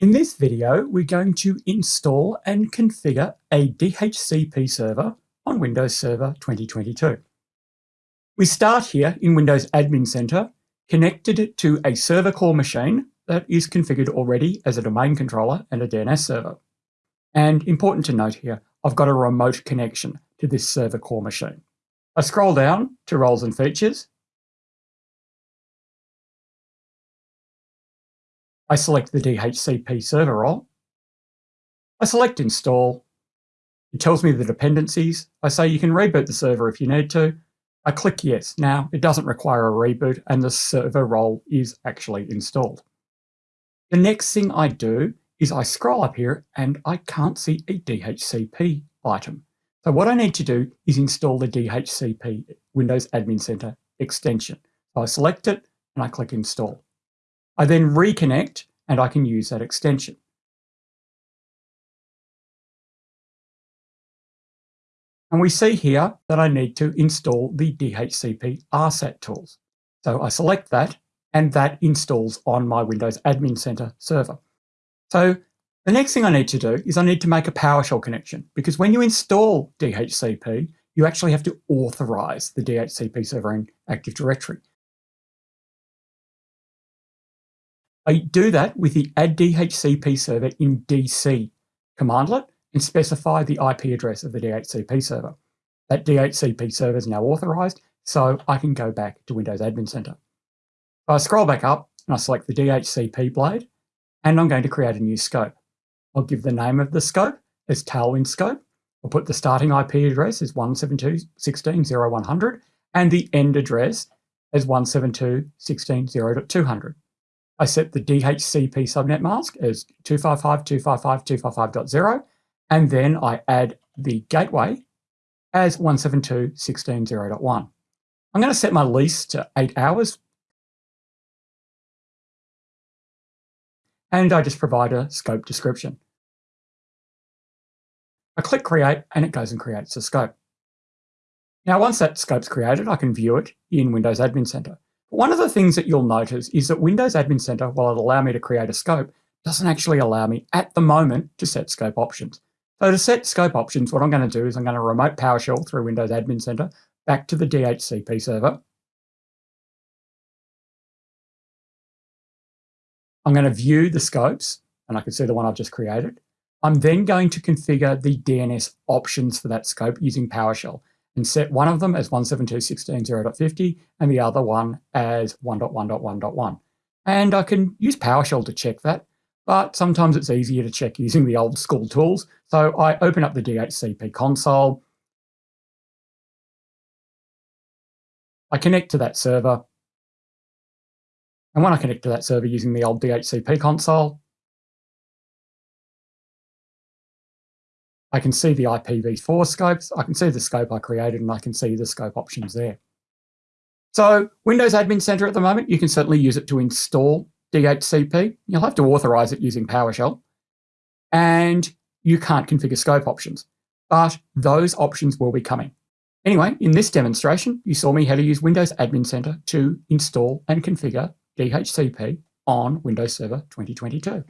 In this video, we're going to install and configure a DHCP server on Windows Server 2022. We start here in Windows Admin Center, connected to a server core machine that is configured already as a domain controller and a DNS server. And important to note here, I've got a remote connection to this server core machine. I scroll down to roles and features I select the DHCP server role. I select install. It tells me the dependencies. I say you can reboot the server if you need to. I click yes. Now, it doesn't require a reboot and the server role is actually installed. The next thing I do is I scroll up here and I can't see a DHCP item. So what I need to do is install the DHCP Windows Admin Center extension. So I select it and I click install. I then reconnect and I can use that extension. And we see here that I need to install the DHCP RSAT tools. So I select that and that installs on my Windows Admin Center server. So the next thing I need to do is I need to make a PowerShell connection because when you install DHCP, you actually have to authorize the DHCP server in Active Directory. I do that with the add DHCP server in DC commandlet and specify the IP address of the DHCP server. That DHCP server is now authorized, so I can go back to Windows Admin Center. I scroll back up and I select the DHCP blade, and I'm going to create a new scope. I'll give the name of the scope as Tailwind scope. I'll put the starting IP address as 172.16.0.100 and the end address as 172.16.0.200. I set the DHCP subnet mask as 255.255.255.0, and then I add the gateway as 172.16.0.1. I'm going to set my lease to eight hours. And I just provide a scope description. I click create and it goes and creates a scope. Now, once that scope's created, I can view it in Windows Admin Center. One of the things that you'll notice is that Windows Admin Center, while it'll allow me to create a scope, doesn't actually allow me at the moment to set scope options. So to set scope options, what I'm going to do is I'm going to remote PowerShell through Windows Admin Center back to the DHCP server. I'm going to view the scopes, and I can see the one I've just created. I'm then going to configure the DNS options for that scope using PowerShell and set one of them as 172.16.0.50 and the other one as 1.1.1.1. And I can use PowerShell to check that, but sometimes it's easier to check using the old school tools. So I open up the DHCP console. I connect to that server. And when I connect to that server using the old DHCP console, I can see the IPv4 scopes, I can see the scope I created, and I can see the scope options there. So Windows Admin Center at the moment, you can certainly use it to install DHCP. You'll have to authorize it using PowerShell. And you can't configure scope options, but those options will be coming. Anyway, in this demonstration, you saw me how to use Windows Admin Center to install and configure DHCP on Windows Server 2022.